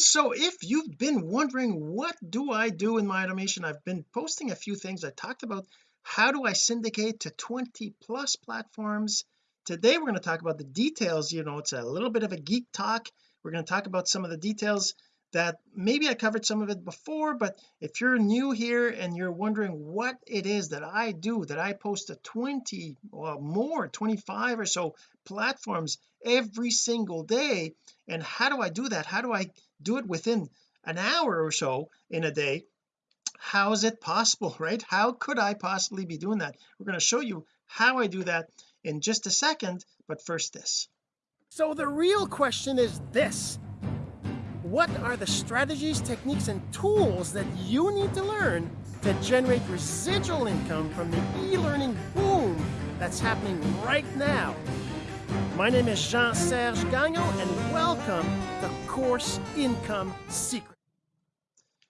so if you've been wondering what do I do in my automation? I've been posting a few things. I talked about how do I syndicate to 20 plus platforms. Today we're going to talk about the details you know it's a little bit of a geek talk. We're going to talk about some of the details that maybe I covered some of it before but if you're new here and you're wondering what it is that I do that I post to 20 or more 25 or so platforms every single day and how do I do that? How do I do it within an hour or so in a day how is it possible right? How could I possibly be doing that? We're going to show you how I do that in just a second but first this. So the real question is this. What are the strategies techniques and tools that you need to learn to generate residual income from the e-learning boom that's happening right now my name is Jean-Serge Gagnon and welcome to Course Income Secret.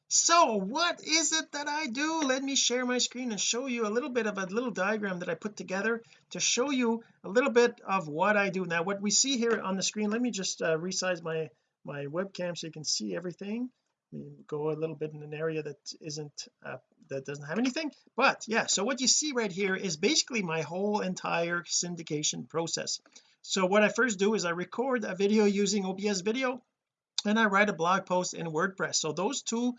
So what is it that I do? Let me share my screen and show you a little bit of a little diagram that I put together to show you a little bit of what I do. Now what we see here on the screen let me just uh, resize my my webcam so you can see everything. Go a little bit in an area that isn't uh, that doesn't have anything. But yeah so what you see right here is basically my whole entire syndication process so what I first do is I record a video using OBS video and I write a blog post in WordPress. So those two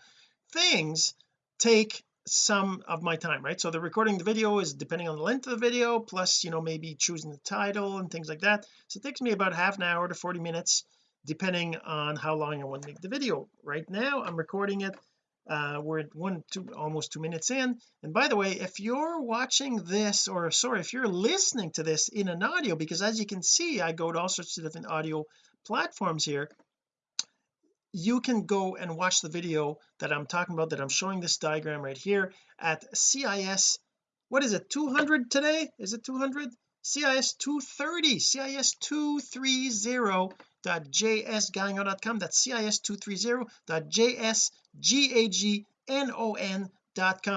things take some of my time right? So the recording the video is depending on the length of the video plus you know maybe choosing the title and things like that. So it takes me about half an hour to 40 minutes depending on how long I want to make the video. Right now I'm recording it uh we're at one two almost two minutes in. And by the way if you're watching this or sorry if you're listening to this in an audio because as you can see I go to all sorts of different audio platforms here you can go and watch the video that I'm talking about that I'm showing this diagram right here at CIS what is it 200 today? Is it 200 CIS 230 CIS 230.jsgagnon.com that's CIS 230.jsgagnon.com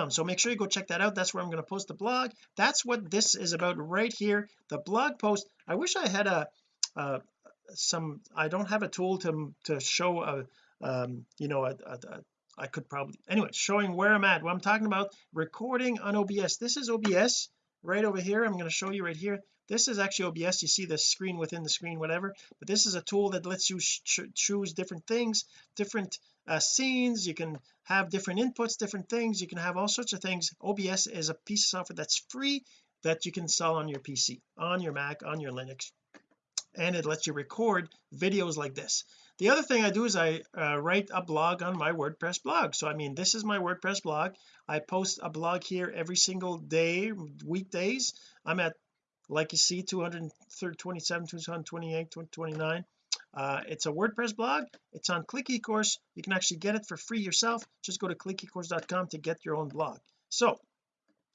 so make sure you go check that out. That's where I'm going to post the blog. That's what this is about right here the blog post. I wish I had a, a some I don't have a tool to to show a um you know a, a, a I could probably anyway showing where I'm at. What I'm talking about recording on OBS this is OBS right over here. I'm going to show you right here this is actually OBS you see the screen within the screen whatever. But this is a tool that lets you choose different things different uh, scenes. You can have different inputs different things. You can have all sorts of things. OBS is a piece of software that's free that you can install on your PC on your Mac on your Linux. And it lets you record videos like this. The other thing I do is I uh, write a blog on my WordPress blog. So I mean this is my WordPress blog. I post a blog here every single day weekdays. I'm at like you see 227 228 229 uh, it's a WordPress blog. It's on click eCourse you can actually get it for free yourself. Just go to clickecourse.com to get your own blog. So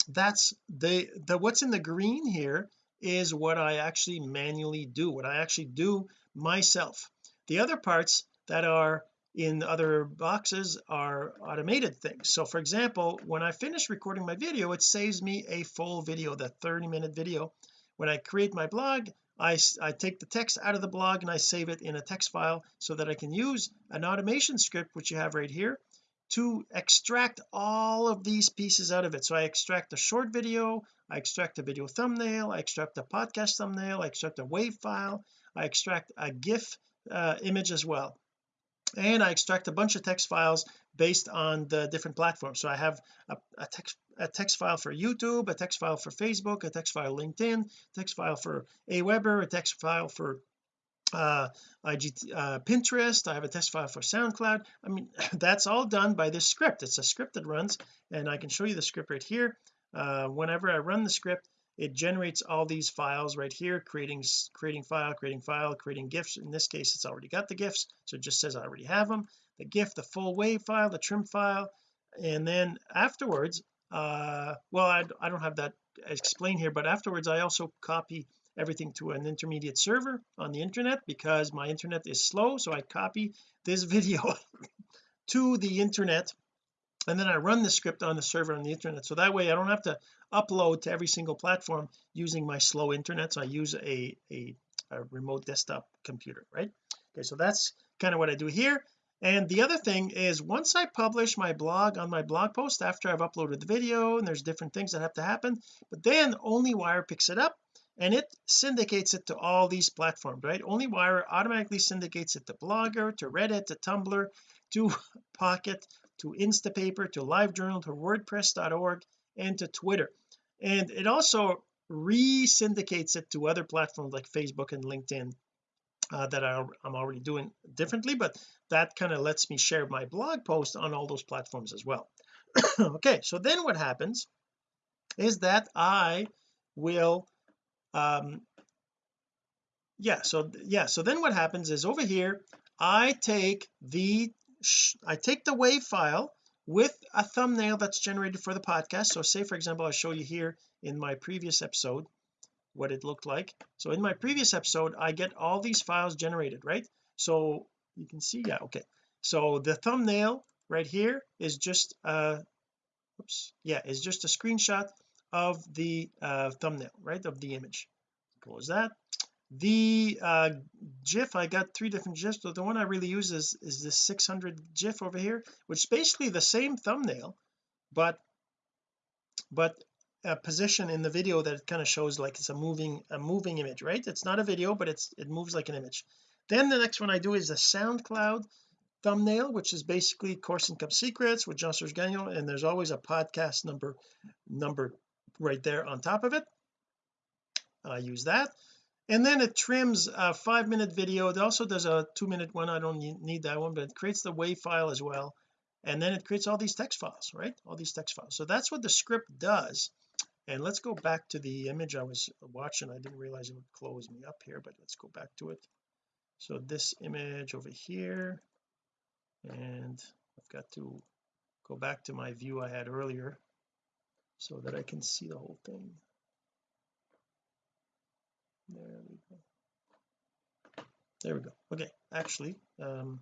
that's the the what's in the green here is what I actually manually do what I actually do myself. The other parts that are in other boxes are automated things. So for example when I finish recording my video it saves me a full video that 30 minute video when I create my blog I, I take the text out of the blog and I save it in a text file so that I can use an automation script which you have right here to extract all of these pieces out of it. So I extract a short video I extract a video thumbnail I extract a podcast thumbnail I extract a wave file I extract a GIF uh, image as well. And I extract a bunch of text files based on the different platforms. So I have a, a text a text file for YouTube a text file for Facebook a text file LinkedIn text file for Aweber a text file for uh uh, Pinterest. I have a text file for SoundCloud. I mean that's all done by this script. It's a script that runs and I can show you the script right here. Uh, whenever I run the script it generates all these files right here creating creating file creating file creating gifs. In this case it's already got the gifs so it just says I already have them the gif the full wave file the trim file and then afterwards uh well I, I don't have that explained here but afterwards I also copy everything to an intermediate server on the internet because my internet is slow so I copy this video to the internet and then I run the script on the server on the internet. So that way I don't have to upload to every single platform using my slow internet. So I use a, a, a remote desktop computer right? Okay so that's kind of what I do here and the other thing is once I publish my blog on my blog post after I've uploaded the video and there's different things that have to happen but then OnlyWire picks it up and it syndicates it to all these platforms right? OnlyWire automatically syndicates it to Blogger to Reddit to Tumblr to Pocket to Instapaper to LiveJournal to WordPress.org and to Twitter. And it also re-syndicates it to other platforms like Facebook and LinkedIn uh, that I, I'm already doing differently but that kind of lets me share my blog post on all those platforms as well. Okay so then what happens is that I will um yeah so yeah so then what happens is over here I take the I take the wave file with a thumbnail that's generated for the podcast. So say for example I'll show you here in my previous episode what it looked like. So in my previous episode I get all these files generated right? So you can see yeah okay. So the thumbnail right here is just uh oops yeah is just a screenshot of the uh thumbnail right of the image. Close that. The uh gif I got three different gifs but the one I really use is is this 600 gif over here which is basically the same thumbnail but but a position in the video that kind of shows like it's a moving a moving image right? It's not a video but it's it moves like an image then the next one I do is the SoundCloud thumbnail which is basically course income secrets with Jean-Serge Gagnon and there's always a podcast number number right there on top of it. I use that. And then it trims a five minute video. It also does a two minute one. I don't need that one but it creates the WAV file as well. And then it creates all these text files right? All these text files. So that's what the script does. And let's go back to the image I was watching. I didn't realize it would close me up here but let's go back to it so this image over here and I've got to go back to my view I had earlier so that I can see the whole thing. There we go. There we go. Okay actually um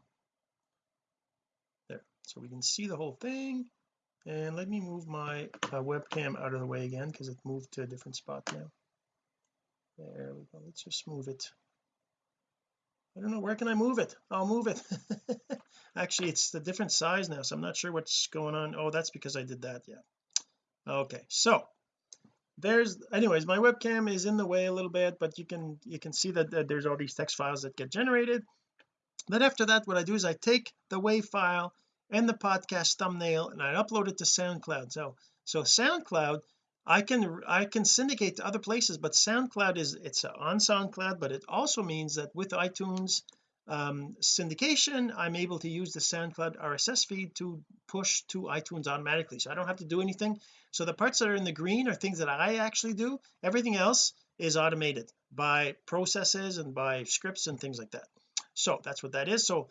there. So we can see the whole thing and let me move my uh, webcam out of the way again because it moved to a different spot now. There we go. Let's just move it I don't know where can I move it? I'll move it. Actually it's the different size now so I'm not sure what's going on. Oh that's because I did that yeah. Okay so there's anyways my webcam is in the way a little bit but you can you can see that, that there's all these text files that get generated. Then after that what I do is I take the WAV file and the podcast thumbnail and I upload it to SoundCloud. So so SoundCloud I can I can syndicate to other places but SoundCloud is it's on SoundCloud but it also means that with iTunes um, syndication I'm able to use the SoundCloud RSS feed to push to iTunes automatically. So I don't have to do anything. So the parts that are in the green are things that I actually do. Everything else is automated by processes and by scripts and things like that. So that's what that is. So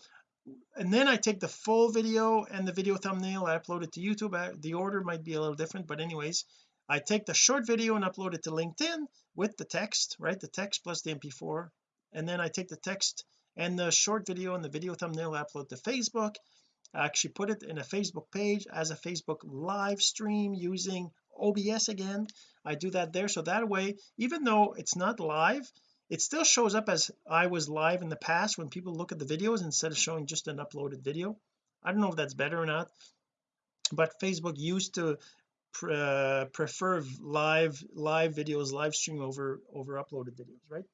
and then I take the full video and the video thumbnail. I upload it to YouTube. The order might be a little different but anyways I take the short video and upload it to LinkedIn with the text right? The text plus the mp4 and then I take the text and the short video and the video thumbnail I upload to Facebook. I actually put it in a Facebook page as a Facebook live stream using OBS again. I do that there. So that way even though it's not live it still shows up as I was live in the past when people look at the videos instead of showing just an uploaded video. I don't know if that's better or not but Facebook used to uh, prefer live live videos live stream over over uploaded videos right?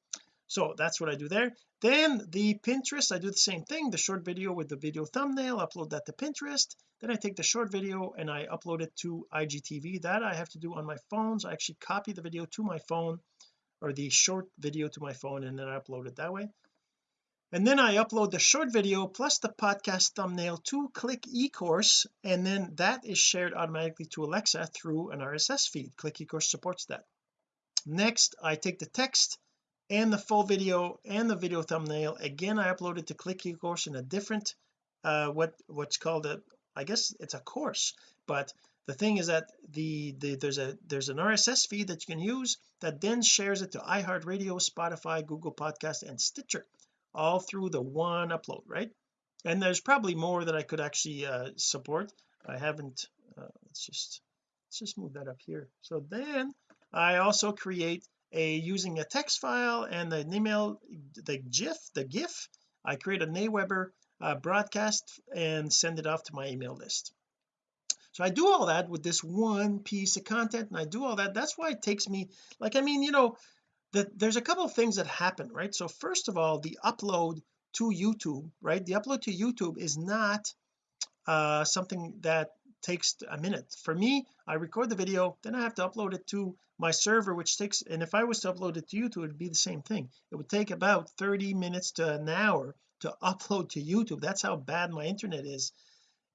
So that's what I do there. Then the Pinterest I do the same thing the short video with the video thumbnail upload that to Pinterest. Then I take the short video and I upload it to IGTV that I have to do on my phone so I actually copy the video to my phone or the short video to my phone and then I upload it that way and then I upload the short video plus the podcast thumbnail to click ecourse and then that is shared automatically to Alexa through an RSS feed. Click ecourse supports that. Next I take the text and the full video and the video thumbnail. Again I upload it to click ecourse in a different uh what what's called a I guess it's a course but the thing is that the, the there's a there's an RSS feed that you can use that then shares it to iHeartRadio Spotify Google Podcast and Stitcher all through the one upload right? And there's probably more that I could actually uh, support. I haven't uh, let's just let's just move that up here. So then I also create a using a text file and an email the GIF the GIF I create a Aweber uh, broadcast and send it off to my email list. So I do all that with this one piece of content and I do all that. That's why it takes me like I mean you know that there's a couple of things that happen right? So first of all the upload to YouTube right? The upload to YouTube is not uh something that takes a minute. For me I record the video then I have to upload it to my server which takes and if I was to upload it to YouTube it'd be the same thing. It would take about 30 minutes to an hour to upload to YouTube. That's how bad my internet is.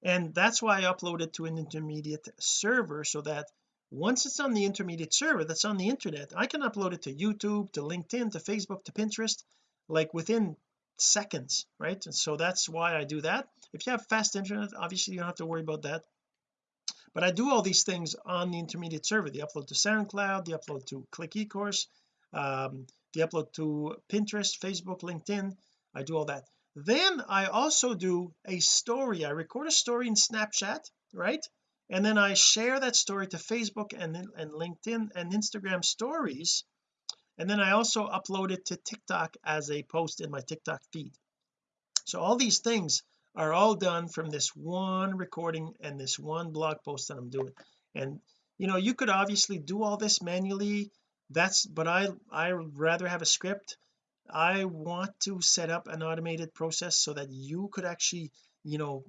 And that's why I upload it to an intermediate server so that once it's on the intermediate server that's on the internet I can upload it to YouTube to LinkedIn to Facebook to Pinterest like within seconds right? And so that's why I do that. If you have fast internet obviously you don't have to worry about that. But I do all these things on the intermediate server. The upload to SoundCloud the upload to click ecourse um, the upload to Pinterest Facebook LinkedIn. I do all that. Then I also do a story. I record a story in Snapchat right and then I share that story to Facebook and and LinkedIn and Instagram stories. And then I also upload it to TikTok as a post in my TikTok feed. So all these things are all done from this one recording and this one blog post that I'm doing. And you know you could obviously do all this manually. That's but I I rather have a script. I want to set up an automated process so that you could actually you know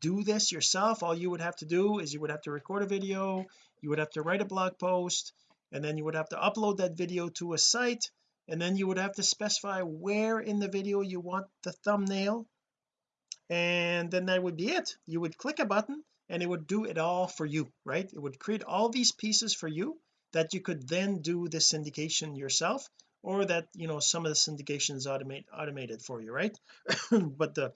do this yourself. All you would have to do is you would have to record a video you would have to write a blog post and then you would have to upload that video to a site and then you would have to specify where in the video you want the thumbnail and then that would be it. You would click a button and it would do it all for you right? It would create all these pieces for you that you could then do the syndication yourself or that you know some of the syndication is automate automated for you right? But the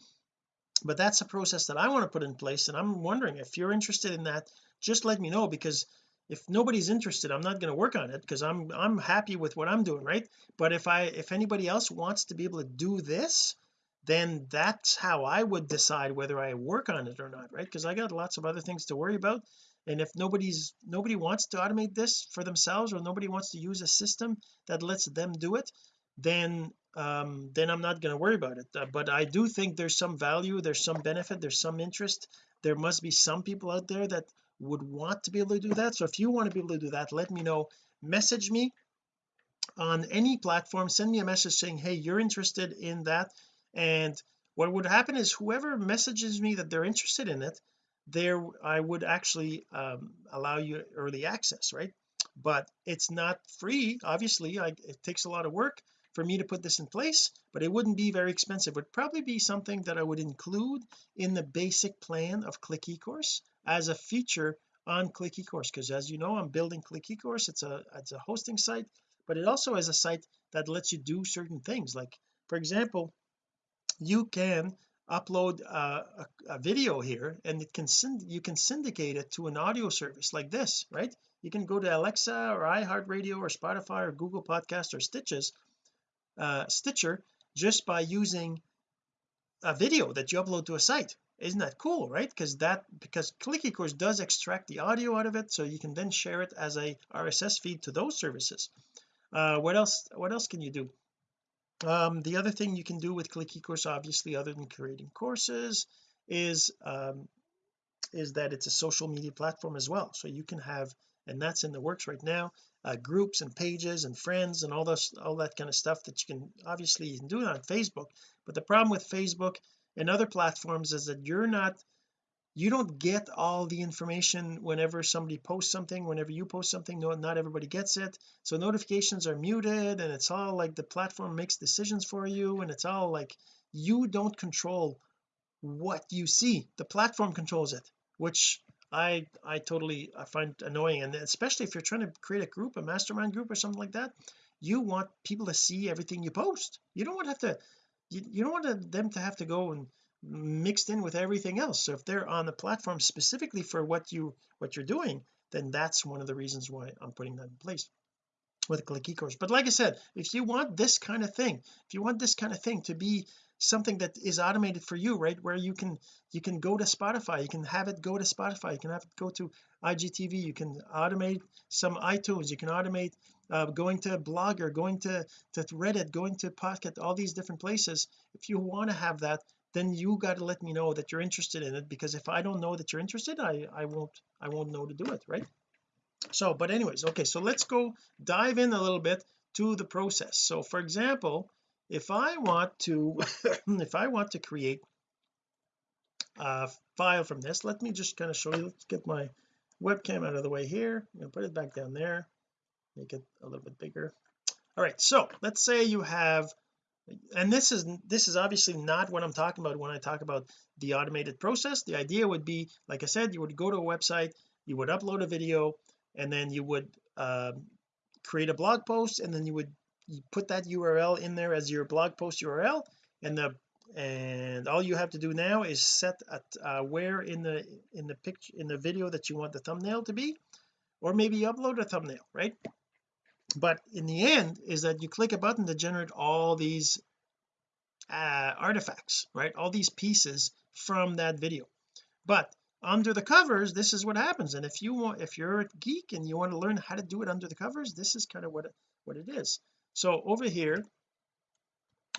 but that's a process that I want to put in place and I'm wondering if you're interested in that just let me know because if nobody's interested I'm not going to work on it because I'm I'm happy with what I'm doing right? But if I if anybody else wants to be able to do this then that's how I would decide whether I work on it or not right? Because I got lots of other things to worry about and if nobody's nobody wants to automate this for themselves or nobody wants to use a system that lets them do it then um then I'm not going to worry about it. Uh, but I do think there's some value there's some benefit there's some interest. There must be some people out there that would want to be able to do that. So if you want to be able to do that let me know. Message me on any platform. Send me a message saying hey you're interested in that. And what would happen is whoever messages me that they're interested in it there I would actually um, allow you early access right? But it's not free obviously I, it takes a lot of work for me to put this in place but it wouldn't be very expensive. It would probably be something that I would include in the basic plan of click ecourse as a feature on click ecourse because as you know I'm building click ecourse. It's a it's a hosting site but it also is a site that lets you do certain things. Like for example you can upload a, a, video here and it can send you can syndicate it to an audio service like this right? You can go to Alexa or iHeartRadio or Spotify or Google Podcast or Stitches uh, Stitcher just by using a video that you upload to a site. Isn't that cool right? Because that because click ecourse does extract the audio out of it so you can then share it as a RSS feed to those services. Uh what else what else can you do? Um the other thing you can do with click ecourse obviously other than creating courses is um is that it's a social media platform as well. So you can have and that's in the works right now uh, groups and pages and friends and all this all that kind of stuff that you can obviously you can do it on Facebook. But the problem with Facebook and other platforms is that you're not you don't get all the information whenever somebody posts something whenever you post something no not everybody gets it. So notifications are muted and it's all like the platform makes decisions for you and it's all like you don't control what you see. The platform controls it which I I totally I find annoying and especially if you're trying to create a group a mastermind group or something like that you want people to see everything you post. You don't want to have to you, you don't want them to have to go and mixed in with everything else. So if they're on the platform specifically for what you what you're doing then that's one of the reasons why I'm putting that in place with click ecourse but like I said if you want this kind of thing if you want this kind of thing to be something that is automated for you right? Where you can you can go to Spotify you can have it go to Spotify you can have it go to IGTV you can automate some iTunes you can automate uh, going to Blogger going to to Reddit going to Pocket all these different places. If you want to have that then you got to let me know that you're interested in it because if I don't know that you're interested I I won't I won't know to do it right? So but anyways okay so let's go dive in a little bit to the process. So for example if I want to if I want to create a file from this let me just kind of show you let's get my webcam out of the way here. Put it back down there make it a little bit bigger. All right so let's say you have and this is this is obviously not what I'm talking about when I talk about the automated process. The idea would be like I said you would go to a website you would upload a video and then you would um, create a blog post and then you would you put that URL in there as your blog post URL and the and all you have to do now is set at uh, where in the in the picture in the video that you want the thumbnail to be or maybe upload a thumbnail right? But in the end is that you click a button to generate all these uh, artifacts right? All these pieces from that video. But under the covers this is what happens. And if you want if you're a geek and you want to learn how to do it under the covers this is kind of what it, what it is so over here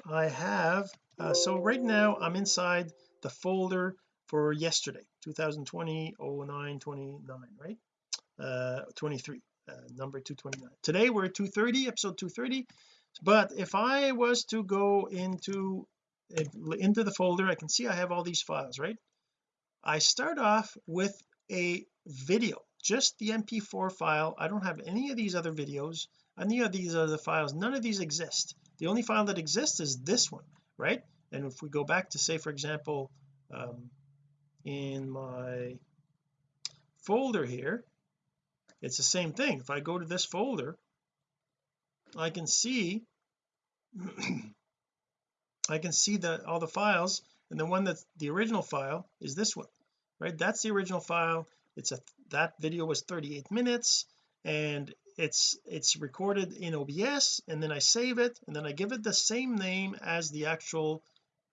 I have uh, so right now I'm inside the folder for yesterday 2020 09 29 right? Uh 23 uh, number 229 today we're at 230 episode 230 but if I was to go into into the folder I can see I have all these files right? I start off with a video just the mp4 file. I don't have any of these other videos any of these other files. None of these exist. The only file that exists is this one right? And if we go back to say for example um, in my folder here it's the same thing. If I go to this folder I can see I can see that all the files and the one that's the original file is this one right? That's the original file. It's a that video was 38 minutes and it's it's recorded in OBS and then I save it and then I give it the same name as the actual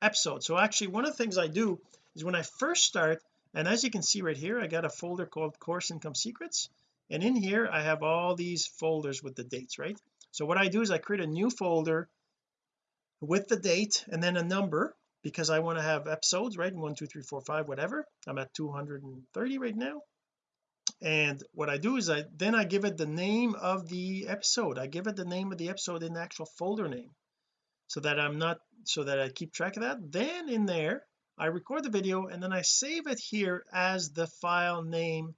episode. So actually one of the things I do is when I first start and as you can see right here I got a folder called course income secrets and in here I have all these folders with the dates right? So what I do is I create a new folder with the date and then a number because I want to have episodes right? One two three four five whatever. I'm at 230 right now and what I do is I then I give it the name of the episode. I give it the name of the episode in the actual folder name so that I'm not so that I keep track of that. Then in there I record the video and then I save it here as the file name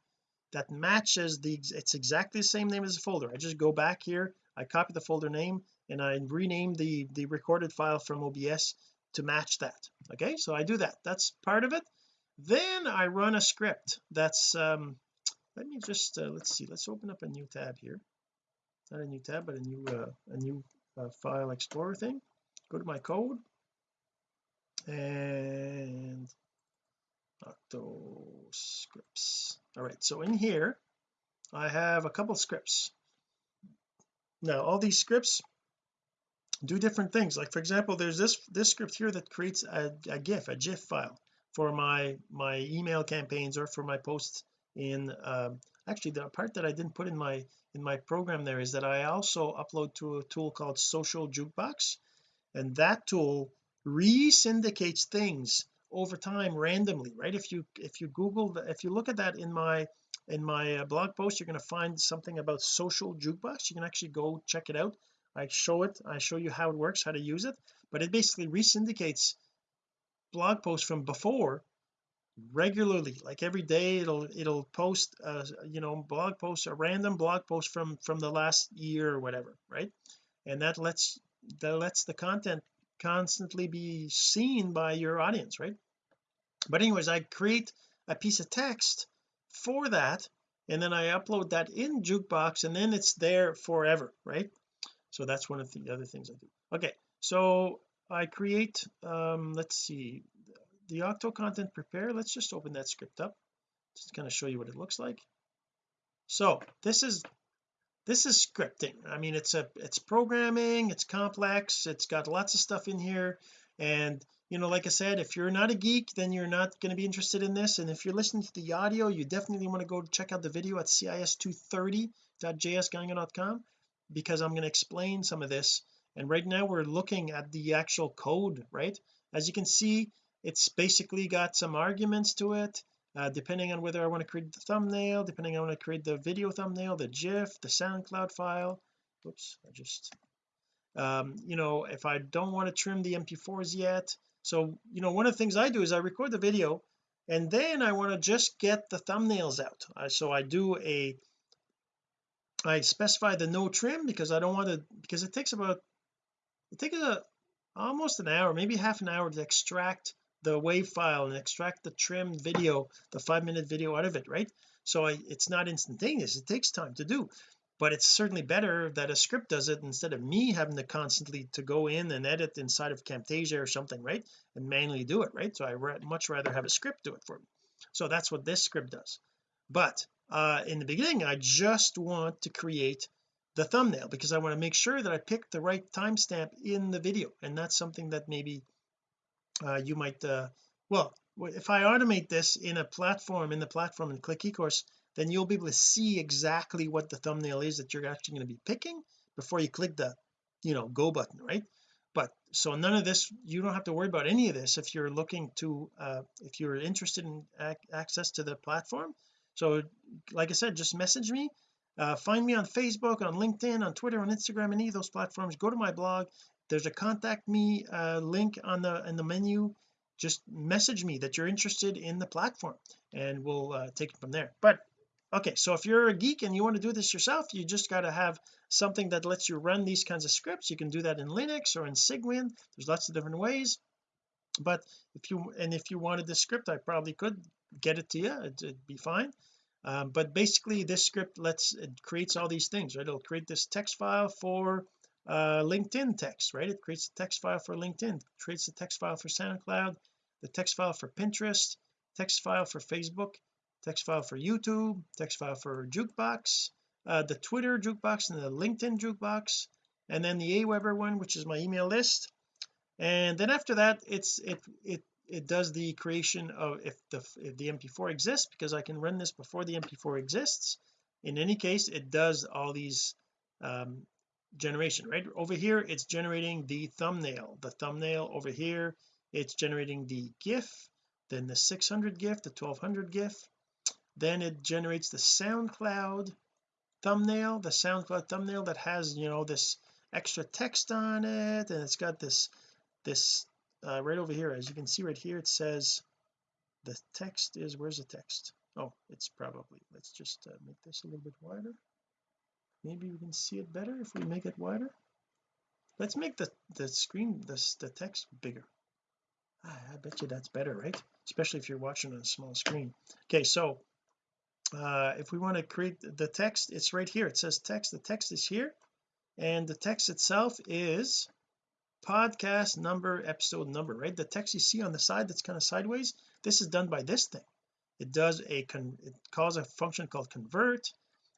that matches the it's exactly the same name as the folder. I just go back here I copy the folder name and I rename the the recorded file from OBS to match that. Okay so I do that. That's part of it. Then I run a script that's um let me just uh, let's see let's open up a new tab here. Not a new tab but a new uh, a new uh, file explorer thing. Go to my code. And octo scripts all right so in here I have a couple scripts. Now all these scripts do different things. Like for example there's this this script here that creates a, a gif a gif file for my my email campaigns or for my posts in um, actually the part that I didn't put in my in my program there is that I also upload to a tool called social jukebox and that tool re-syndicates things over time randomly right? If you if you google the, if you look at that in my in my uh, blog post you're going to find something about social jukebox. You can actually go check it out. I show it I show you how it works how to use it but it basically re-syndicates blog posts from before regularly like every day it'll it'll post uh you know blog posts a random blog post from from the last year or whatever right? And that lets that lets the content constantly be seen by your audience right? But anyways I create a piece of text for that and then I upload that in jukebox and then it's there forever right? So that's one of the other things I do. Okay so I create um let's see the octo content prepare let's just open that script up. Just to kind of show you what it looks like. So this is this is scripting. I mean it's a it's programming it's complex it's got lots of stuff in here. And you know like I said if you're not a geek then you're not going to be interested in this. And if you're listening to the audio you definitely want to go check out the video at cis230.jsgagnon.com because I'm going to explain some of this. And right now we're looking at the actual code right? As you can see it's basically got some arguments to it uh, depending on whether I want to create the thumbnail depending on when I create the video thumbnail the GIF the SoundCloud file. Oops I just um you know if I don't want to trim the mp4s yet. So you know one of the things I do is I record the video and then I want to just get the thumbnails out. Uh, so I do a I specify the no trim because I don't want to because it takes about it takes a almost an hour maybe half an hour to extract the wave file and extract the trim video the five minute video out of it right? So I, it's not instantaneous it takes time to do but it's certainly better that a script does it instead of me having to constantly to go in and edit inside of Camtasia or something right? And manually do it right? So I much rather have a script do it for me. So that's what this script does. But uh in the beginning I just want to create the thumbnail because I want to make sure that I pick the right timestamp in the video and that's something that maybe uh, you might uh, well if I automate this in a platform in the platform and click eCourse then you'll be able to see exactly what the thumbnail is that you're actually going to be picking before you click the you know go button right? But so none of this you don't have to worry about any of this if you're looking to uh if you're interested in ac access to the platform. So like I said just message me uh, find me on Facebook on LinkedIn on Twitter on Instagram any of those platforms. Go to my blog there's a contact me uh, link on the in the menu. Just message me that you're interested in the platform and we'll uh, take it from there. But okay so if you're a geek and you want to do this yourself you just got to have something that lets you run these kinds of scripts. You can do that in Linux or in Cygwin there's lots of different ways. But if you and if you wanted this script I probably could get it to you. It'd, it'd be fine. Um, but basically this script lets it creates all these things right? It'll create this text file for uh, LinkedIn text right? It creates a text file for LinkedIn creates a text file for SoundCloud the text file for Pinterest text file for Facebook text file for YouTube text file for jukebox uh, the Twitter jukebox and the LinkedIn jukebox and then the Aweber one which is my email list. And then after that it's it it it does the creation of if the if the mp4 exists because I can run this before the mp4 exists. In any case it does all these um generation right? Over here it's generating the thumbnail. The thumbnail over here it's generating the gif then the 600 gif the 1200 gif. Then it generates the SoundCloud thumbnail the SoundCloud thumbnail that has you know this extra text on it and it's got this this uh, right over here. As you can see right here it says the text is where's the text? Oh it's probably let's just uh, make this a little bit wider maybe we can see it better if we make it wider. Let's make the the screen this the text bigger. Ah, I bet you that's better right? Especially if you're watching on a small screen. Okay so uh if we want to create the text it's right here. It says text the text is here and the text itself is podcast number episode number right? The text you see on the side that's kind of sideways this is done by this thing. It does a con it calls a function called convert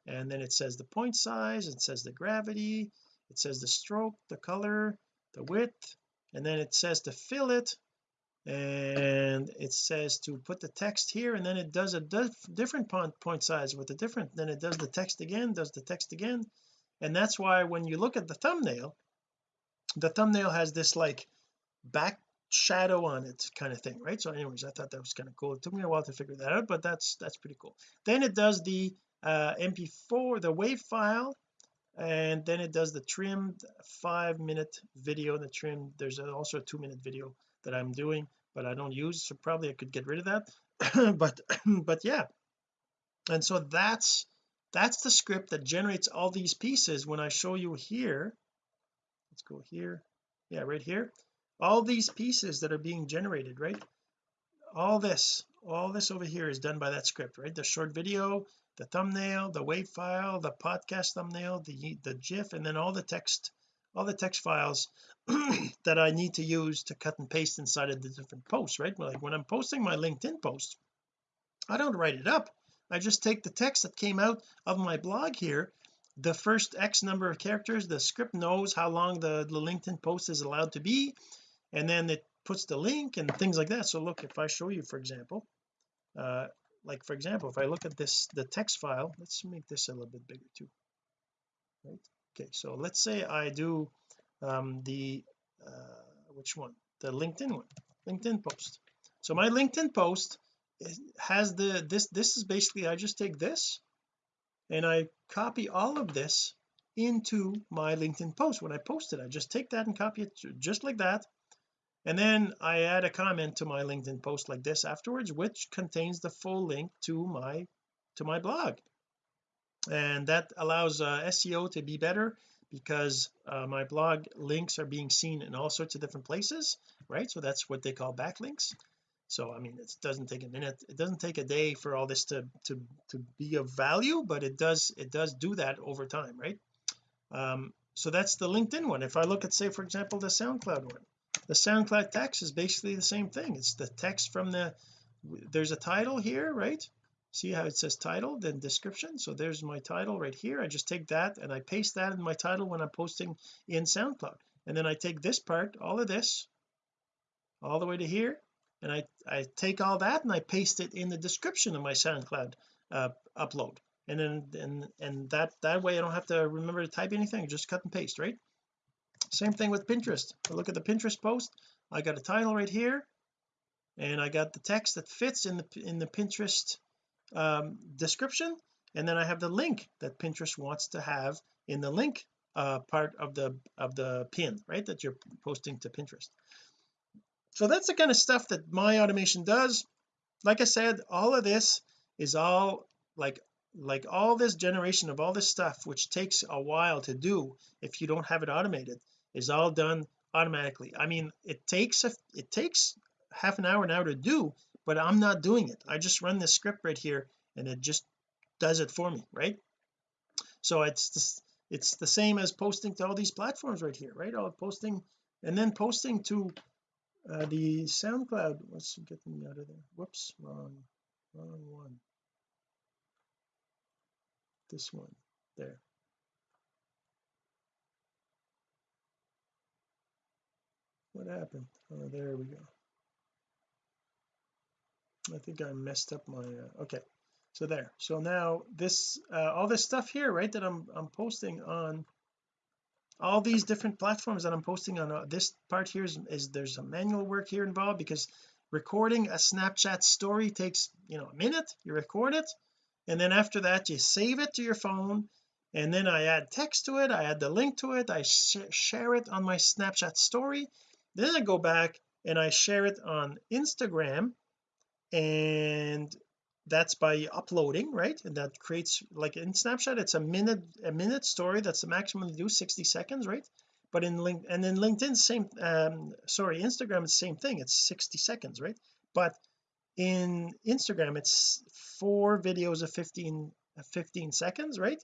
and then it says the point size it says the gravity it says the stroke the color the width and then it says to fill it and it says to put the text here and then it does a diff different point, point size with a different then it does the text again does the text again. And that's why when you look at the thumbnail the thumbnail has this like back shadow on it kind of thing right? So anyways I thought that was kind of cool. It took me a while to figure that out but that's that's pretty cool. Then it does the uh mp4 the wave file and then it does the trimmed five minute video the trim there's also a two minute video that I'm doing but I don't use so probably I could get rid of that but but yeah. And so that's that's the script that generates all these pieces when I show you here. Let's go here. Yeah right here. All these pieces that are being generated right? All this all this over here is done by that script right? The short video the thumbnail the wave file the podcast thumbnail the the gif and then all the text all the text files that I need to use to cut and paste inside of the different posts right? Like when I'm posting my LinkedIn post I don't write it up. I just take the text that came out of my blog here the first X number of characters the script knows how long the, the LinkedIn post is allowed to be and then it puts the link and things like that. So look if I show you for example uh like for example if I look at this the text file let's make this a little bit bigger too right? Okay so let's say I do um the uh which one? The LinkedIn one LinkedIn post. So my LinkedIn post has the this this is basically I just take this and I copy all of this into my LinkedIn post. When I post it I just take that and copy it just like that and then I add a comment to my LinkedIn post like this afterwards which contains the full link to my to my blog. And that allows uh, SEO to be better because uh, my blog links are being seen in all sorts of different places right? So that's what they call backlinks. So I mean it doesn't take a minute it doesn't take a day for all this to to to be of value but it does it does do that over time right? Um so that's the LinkedIn one. If I look at say for example the SoundCloud one the SoundCloud text is basically the same thing. It's the text from the there's a title here right? See how it says title then description. So there's my title right here. I just take that and I paste that in my title when I'm posting in SoundCloud. And then I take this part all of this all the way to here and I I take all that and I paste it in the description of my SoundCloud uh, upload. And then and and that that way I don't have to remember to type anything. Just cut and paste right same thing with Pinterest. I look at the Pinterest post I got a title right here and I got the text that fits in the in the Pinterest um, description and then I have the link that Pinterest wants to have in the link uh, part of the of the pin right that you're posting to Pinterest. So that's the kind of stuff that my automation does. Like I said all of this is all like like all this generation of all this stuff which takes a while to do if you don't have it automated is all done automatically. I mean it takes a it takes half an hour now to do but I'm not doing it. I just run this script right here and it just does it for me right? So it's just, it's the same as posting to all these platforms right here right? All posting and then posting to uh, the SoundCloud. What's getting me out of there. Whoops wrong wrong one. This one there what happened? Oh there we go. I think I messed up my uh, okay. So there. So now this uh, all this stuff here right that I'm I'm posting on all these different platforms that I'm posting on uh, this part here is, is there's a manual work here involved because recording a Snapchat story takes you know a minute. You record it and then after that you save it to your phone and then I add text to it I add the link to it I sh share it on my Snapchat story then I go back and I share it on Instagram and that's by uploading right? And that creates like in Snapchat it's a minute a minute story that's the maximum to do 60 seconds right? But in link and in LinkedIn same um sorry Instagram the same thing it's 60 seconds right? But in Instagram it's four videos of 15 15 seconds right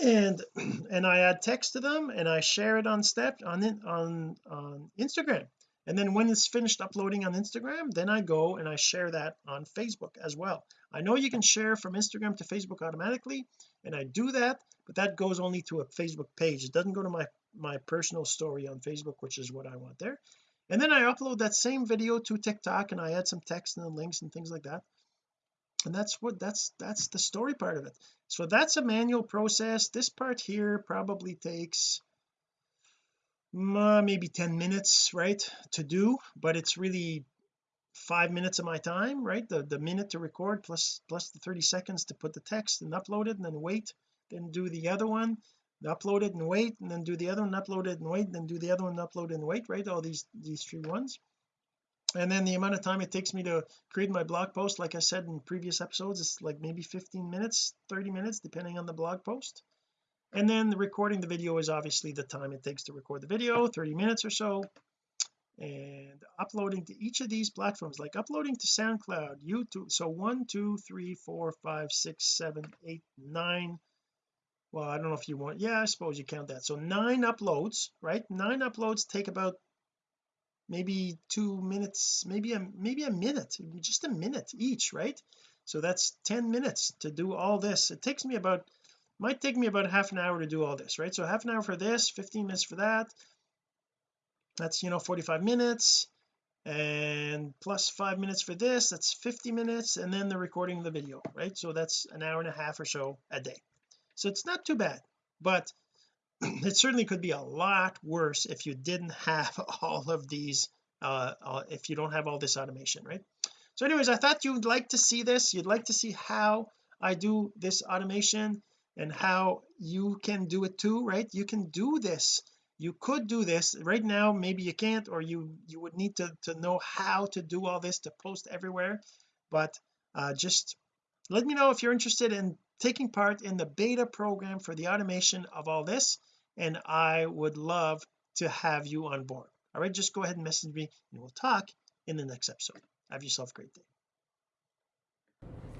and and I add text to them and I share it on step on on on Instagram. And then when it's finished uploading on Instagram then I go and I share that on Facebook as well. I know you can share from Instagram to Facebook automatically and I do that but that goes only to a Facebook page. It doesn't go to my my personal story on Facebook which is what I want there. And then I upload that same video to TikTok and I add some text and links and things like that and that's what that's that's the story part of it. So that's a manual process. This part here probably takes uh, maybe 10 minutes right to do but it's really five minutes of my time right? The the minute to record plus plus the 30 seconds to put the text and upload it and then wait then do the other one upload it and wait and then do the other one upload it and wait then do the other one upload and wait right? All these these three ones and then the amount of time it takes me to create my blog post like I said in previous episodes it's like maybe 15 minutes 30 minutes depending on the blog post. And then the recording the video is obviously the time it takes to record the video 30 minutes or so. And uploading to each of these platforms like uploading to SoundCloud YouTube so one two three four five six seven eight nine. Well I don't know if you want yeah I suppose you count that. So nine uploads right? Nine uploads take about maybe two minutes maybe a maybe a minute just a minute each right? So that's 10 minutes to do all this. It takes me about might take me about half an hour to do all this right? So half an hour for this 15 minutes for that. That's you know 45 minutes. And plus five minutes for this that's 50 minutes. And then the recording of the video right? So that's an hour and a half or so a day. So it's not too bad. But it certainly could be a lot worse if you didn't have all of these uh, uh, if you don't have all this automation right? So anyways I thought you'd like to see this. You'd like to see how I do this automation and how you can do it too right? You can do this. You could do this. Right now maybe you can't or you you would need to to know how to do all this to post everywhere. But uh, just let me know if you're interested in taking part in the beta program for the automation of all this and I would love to have you on board all right just go ahead and message me and we'll talk in the next episode have yourself a great day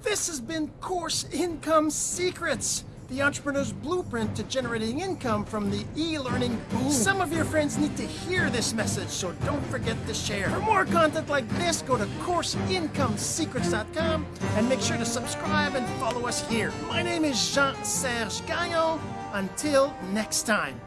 this has been course income secrets the entrepreneur's blueprint to generating income from the e-learning boom. Some of your friends need to hear this message, so don't forget to share. For more content like this, go to CourseIncomeSecrets.com and make sure to subscribe and follow us here. My name is Jean-Serge Gagnon. Until next time.